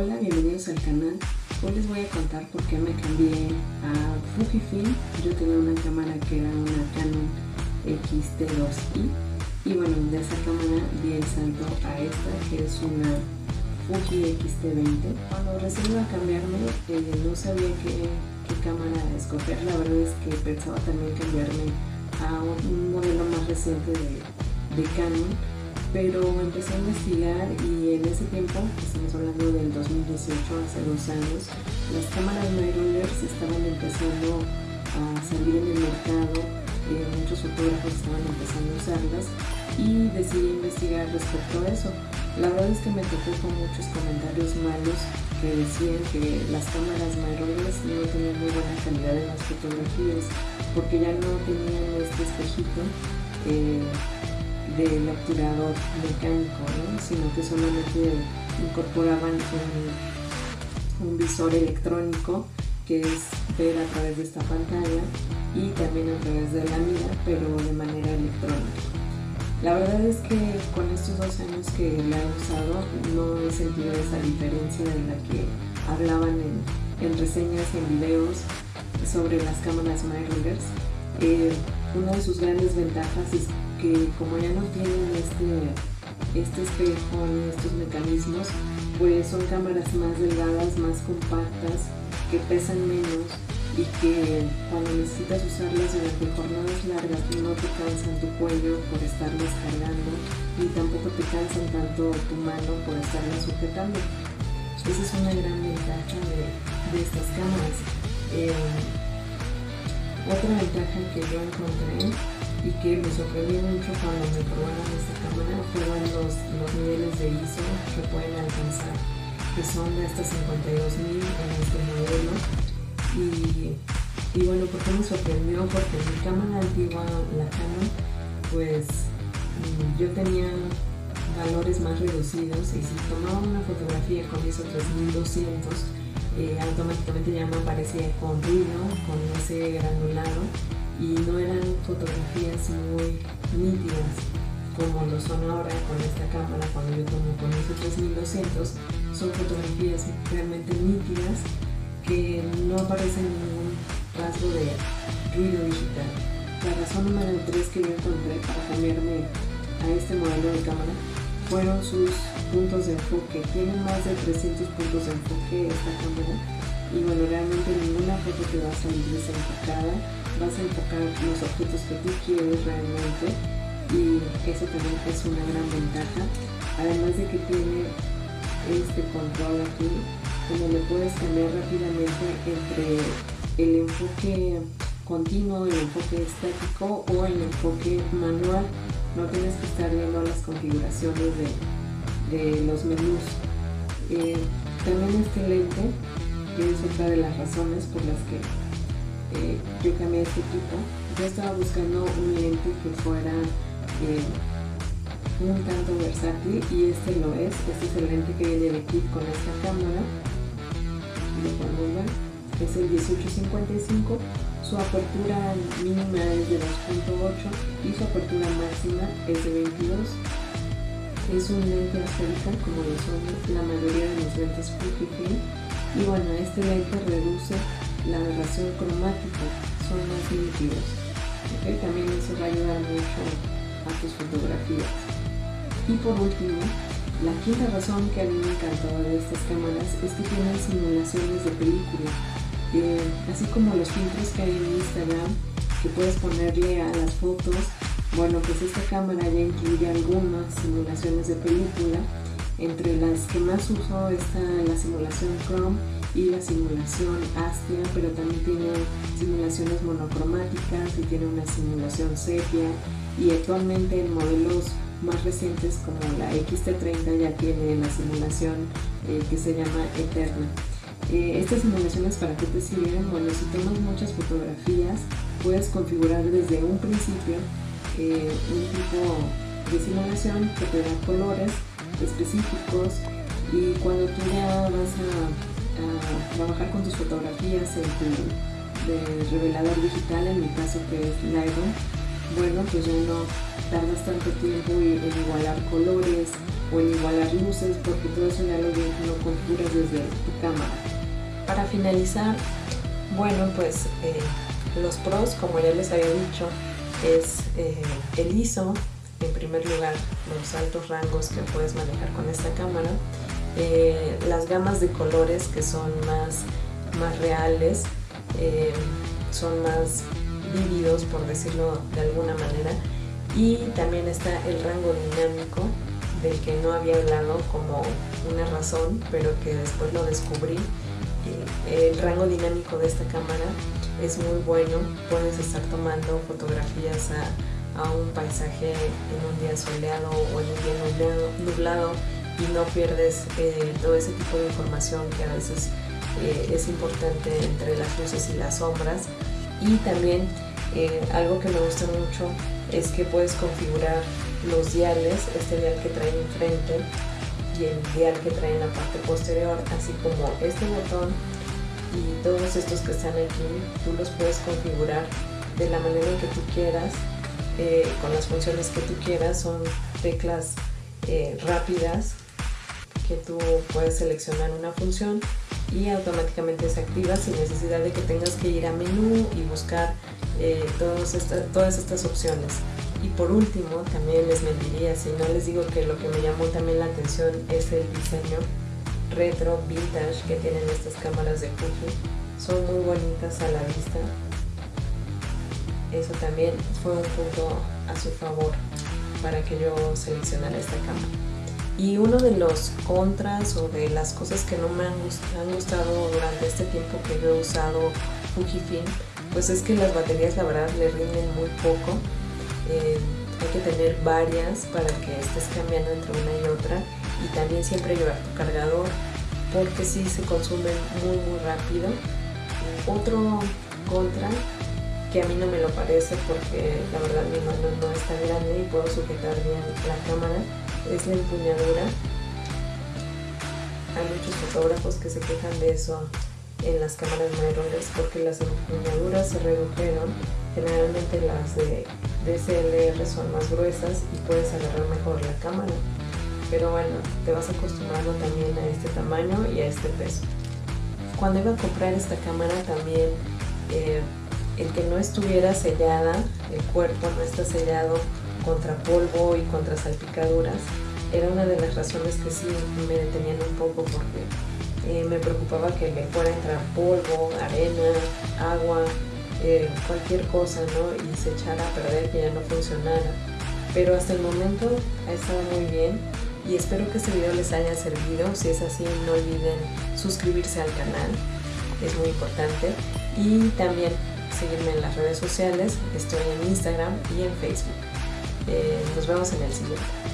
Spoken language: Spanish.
Hola, bienvenidos al canal. Hoy les voy a contar por qué me cambié a Fujifilm. Yo tenía una cámara que era una Canon X-T2i y bueno, de esa cámara di el salto a esta que es una Fuji X-T20. Cuando recién iba a cambiarme eh, no sabía qué, cámara escoger. La verdad es que pensaba también cambiarme a un modelo más reciente de Canon pero empecé a investigar y en ese tiempo, estamos hablando del 2018, hace dos años, las cámaras mirrorless estaban empezando a salir en el mercado, eh, muchos fotógrafos estaban empezando a usarlas y decidí investigar respecto a eso. La verdad es que me tocó con muchos comentarios malos que decían que las cámaras mirrorless no tenían muy buena calidad en las fotografías porque ya no tenían este espejito eh, del obturador mecánico, sino que solamente incorporaban un, un, visor electrónico que es ver a través de esta pantalla y también a través de la mira, pero de manera electrónica. La verdad es que con estos dos años que la he usado no he sentido esa diferencia de la que hablaban en, en reseñas en videos sobre las cámaras mirrorless. Eh, una de sus grandes ventajas es que como ya no tienen este, este espejo ni estos mecanismos, pues son cámaras más delgadas, más compactas, que pesan menos y que cuando necesitas usarlas durante jornadas largas no te cansan tu cuello por estarlas cargando ni tampoco te cansan tanto tu mano por estarlas sujetando. Esa es una gran ventaja de, de estas cámaras. Eh, otra ventaja que yo encontré y que me sorprendió mucho cuando me probaron esta cámara fueron los, los niveles de ISO que pueden alcanzar, que son de hasta 52.000 en este modelo. Y, y, bueno, ¿por qué me sorprendió? Porque mi cámara antigua, la Canon, pues mm, yo tenía valores más reducidos y si tomaba una fotografía con ISO 3200 eh, automáticamente ya me aparecía con ruido, con ese granulado y no eran fotografías muy nítidas como lo son ahora con esta cámara cuando yo tomo con ISO 3200 son fotografías realmente nítidas que no aparecen ningún rasgo de ruido digital. La razón número 3 que yo encontré para cambiarme a este modelo de cámara fueron sus puntos de enfoque. Tiene más de 300 puntos de enfoque esta cámara y bueno, realmente ninguna foto te va a salir desenfocada vas a enfocar los objetos que tú quieres realmente y eso también es una gran ventaja además de que tiene este control aquí como le puedes cambiar rápidamente entre el enfoque continuo, el enfoque estático o el enfoque manual no tienes que estar viendo las configuraciones de, de los menús eh, también este lente es otra de las razones por las que eh, yo cambié este equipo. Yo estaba buscando un lente que fuera eh, un tanto versátil y este lo es. Este es el lente que viene de kit con esta cámara. Lo podemos ver. Es el 1855. Su apertura mínima es de 2.8 y su apertura máxima es de 22. Es un lente esférica como lo son la mayoría de los lentes Fujifilm y bueno, este lente reduce la aberración cromática, son más nítidos. También eso va a ayudar mucho a tus fotografías. Y por último, la quinta razón que a mí me encantó de estas cámaras es que tienen simulaciones de película. así como los filtros que hay en Instagram, que puedes ponerle a las fotos, bueno, pues esta cámara ya incluye algunas simulaciones de película. Entre las que más uso está la simulación Chrome y la simulación Astia, pero también tiene simulaciones monocromáticas y tiene una simulación sepia y actualmente en modelos más recientes como la XT30 ya tiene la simulación eh, que se llama Eterna. Eh, estas simulaciones para qué te sirven? Bueno, si tomas muchas fotografías puedes configurar desde un principio eh, un tipo de simulación que te da colores específicos y cuando tú ya vas a trabajar con tus fotografías en tu revelador digital, en mi caso que es Lightroom, bueno, pues ya no tardas tanto tiempo en, igualar colores o en igualar luces porque todo eso ya lo, lo configuras desde tu cámara. Para finalizar, bueno, pues eh, los pros, como ya les había dicho, es eh, el ISO, en primer lugar, los altos rangos que puedes manejar con esta cámara, eh, las gamas de colores que son más, más reales, son más vívidos, por decirlo de alguna manera, y también está el rango dinámico del que no había hablado como una razón, pero que después lo descubrí. El rango dinámico de esta cámara es muy bueno, puedes estar tomando fotografías a, a un paisaje en un día soleado o en un día nublado, y no pierdes eh, todo ese tipo de información que a veces eh, es importante entre las luces y las sombras. Y también eh, algo que me gusta mucho es que puedes configurar los diales, este dial que trae enfrente y el dial que trae en la parte posterior, así como este botón y todos estos que están aquí, tú los puedes configurar de la manera que tú quieras, eh, con las funciones que tú quieras, son teclas eh, rápidas que tú puedes seleccionar una función y automáticamente se activa sin necesidad de que tengas que ir a menú y buscar eh, todas estas opciones. Y por último, también les mentiría si no les digo que lo que me llamó también la atención es el diseño retro vintage que tienen estas cámaras de Fuji. Son muy bonitas a la vista. Eso también fue un punto a su favor para que yo seleccionara esta cámara. Y uno de los contras o de las cosas que no me han, gustado durante este tiempo que yo he usado Fujifilm, pues es que las baterías la verdad le rinden muy poco. Eh, hay que tener varias para que estés cambiando entre una y otra y también siempre llevar tu cargador porque si se consumen muy muy rápido. Otro contra que a mí no me lo parece porque la verdad mi mano no es tan grande y puedo sujetar bien la cámara es la empuñadura. Hay muchos fotógrafos que se quejan de eso en las cámaras mayores porque las empuñaduras se redujeron. Generalmente las de DSLR son más gruesas y puedes agarrar mejor la cámara pero bueno, te vas acostumbrando también a este tamaño y a este peso. Cuando iba a comprar esta cámara también eh, el que no estuviera sellada, el cuerpo no está sellado contra polvo y contra salpicaduras, era una de las razones que sí me detenían un poco porque eh, me preocupaba que me fuera a entrar polvo, arena, agua, eh, cualquier cosa, ¿no? Y se echara a perder, que ya no funcionara. Pero hasta el momento ha estado muy bien y espero que este video les haya servido. Si es así, no olviden suscribirse al canal, es muy importante. Y también seguirme en las redes sociales, estoy en Instagram y en Facebook. Eh, nos vemos en el siguiente.